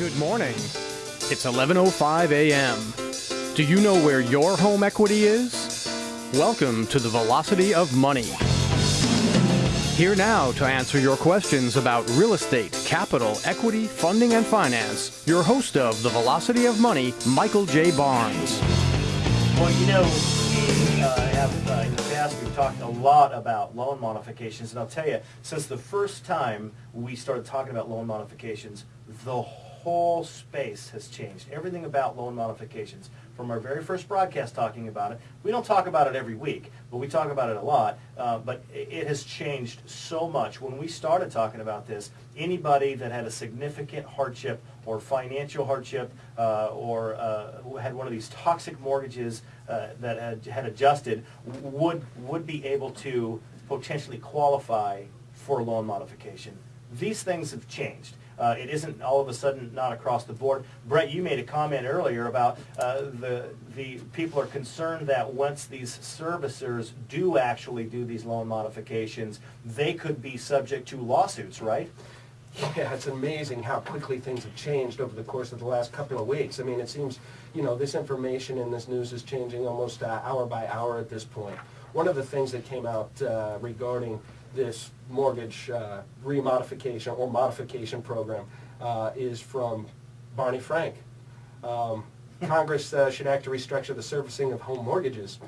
Good morning. It's 11:05 a.m. Do you know where your home equity is? Welcome to the Velocity of Money. Here now to answer your questions about real estate, capital, equity, funding, and finance, your host of the Velocity of Money, Michael J. Barnes. Well, you know, we uh, have uh, in the past we've talked a lot about loan modifications, and I'll tell you, since the first time we started talking about loan modifications, the whole space has changed. Everything about loan modifications, from our very first broadcast talking about it, we don't talk about it every week, but we talk about it a lot. Uh, but it has changed so much. When we started talking about this, anybody that had a significant hardship or financial hardship uh, or uh, had one of these toxic mortgages uh, that had, had adjusted would would be able to potentially qualify for loan modification. These things have changed. Uh, it isn't all of a sudden not across the board. Brett, you made a comment earlier about uh, the the people are concerned that once these servicers do actually do these loan modifications, they could be subject to lawsuits, right? Yeah, it's amazing how quickly things have changed over the course of the last couple of weeks. I mean, it seems, you know, this information in this news is changing almost uh, hour by hour at this point. One of the things that came out uh, regarding this mortgage uh, remodification or modification program uh, is from Barney Frank. Um, Congress uh, should act to restructure the servicing of home mortgages.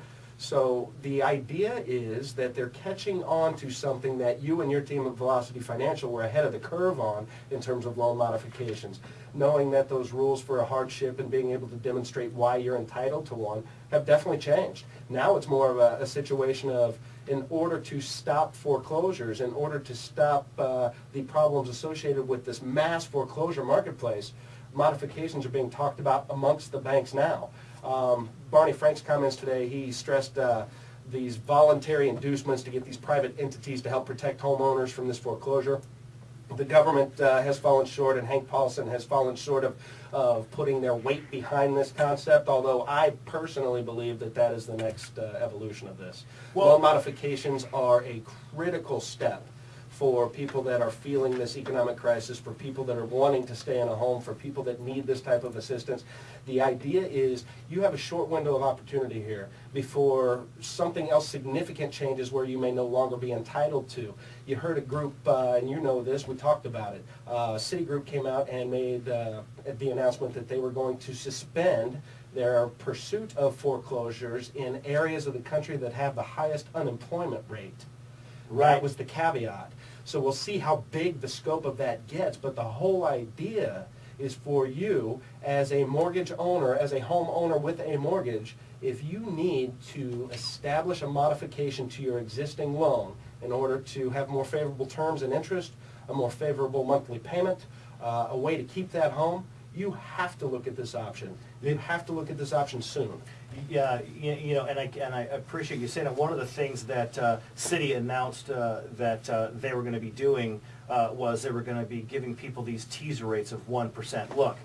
So the idea is that they're catching on to something that you and your team at Velocity Financial were ahead of the curve on in terms of loan modifications. Knowing that those rules for a hardship and being able to demonstrate why you're entitled to one have definitely changed. Now it's more of a, a situation of in order to stop foreclosures, in order to stop uh, the problems associated with this mass foreclosure marketplace, modifications are being talked about amongst the banks now. Um, Barney Frank's comments today, he stressed uh, these voluntary inducements to get these private entities to help protect homeowners from this foreclosure the government uh, has fallen short and Hank Paulson has fallen short of, of putting their weight behind this concept, although I personally believe that that is the next uh, evolution of this. Well, Loan modifications are a critical step for people that are feeling this economic crisis, for people that are wanting to stay in a home, for people that need this type of assistance. The idea is you have a short window of opportunity here before something else significant changes where you may no longer be entitled to. You heard a group, uh, and you know this, we talked about it. Uh, Citigroup came out and made uh, the announcement that they were going to suspend their pursuit of foreclosures in areas of the country that have the highest unemployment rate. Right. That was the caveat. So we'll see how big the scope of that gets, but the whole idea is for you as a mortgage owner, as a homeowner with a mortgage, if you need to establish a modification to your existing loan in order to have more favorable terms and interest, a more favorable monthly payment, uh, a way to keep that home, you have to look at this option. You have to look at this option soon. Yeah, you know, and I, and I appreciate you saying that. One of the things that uh, Citi announced uh, that uh, they were going to be doing uh, was they were going to be giving people these teaser rates of 1%. Look,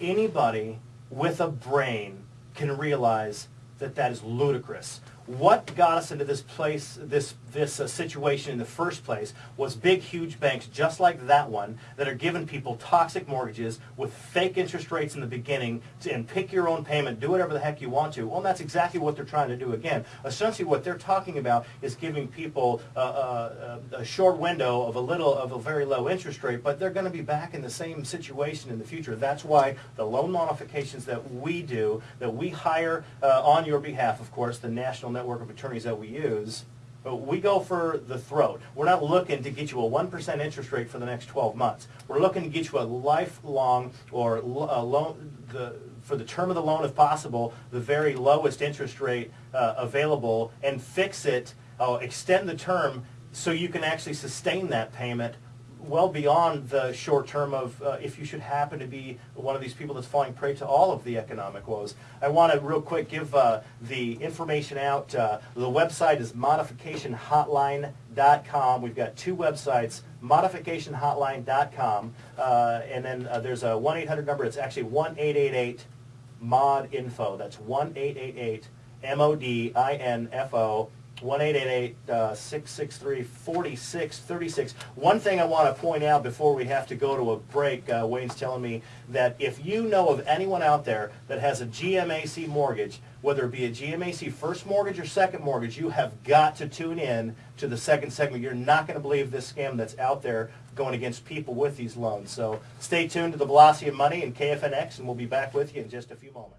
anybody with a brain can realize that that is ludicrous what got us into this place, this this uh, situation in the first place was big, huge banks just like that one that are giving people toxic mortgages with fake interest rates in the beginning to, and pick your own payment, do whatever the heck you want to. Well, that's exactly what they're trying to do again. Essentially, what they're talking about is giving people uh, uh, a short window of a little of a very low interest rate, but they're going to be back in the same situation in the future. That's why the loan modifications that we do, that we hire uh, on your behalf, of course, the National network of attorneys that we use, But we go for the throat. We're not looking to get you a 1% interest rate for the next 12 months. We're looking to get you a lifelong or loan, the, for the term of the loan if possible, the very lowest interest rate uh, available and fix it, uh, extend the term so you can actually sustain that payment well beyond the short term of uh, if you should happen to be one of these people that's falling prey to all of the economic woes. I want to real quick give uh, the information out. Uh, the website is modificationhotline.com. We've got two websites, modificationhotline.com, uh, and then uh, there's a 1-800 number. It's actually 1-888-MOD-INFO. That's 1-888-M-O-D-I-N-F-O. 1-888-663-4636. One thing I want to point out before we have to go to a break, uh, Wayne's telling me that if you know of anyone out there that has a GMAC mortgage, whether it be a GMAC first mortgage or second mortgage, you have got to tune in to the second segment. You're not going to believe this scam that's out there going against people with these loans. So stay tuned to the Velocity of Money and KFNX, and we'll be back with you in just a few moments.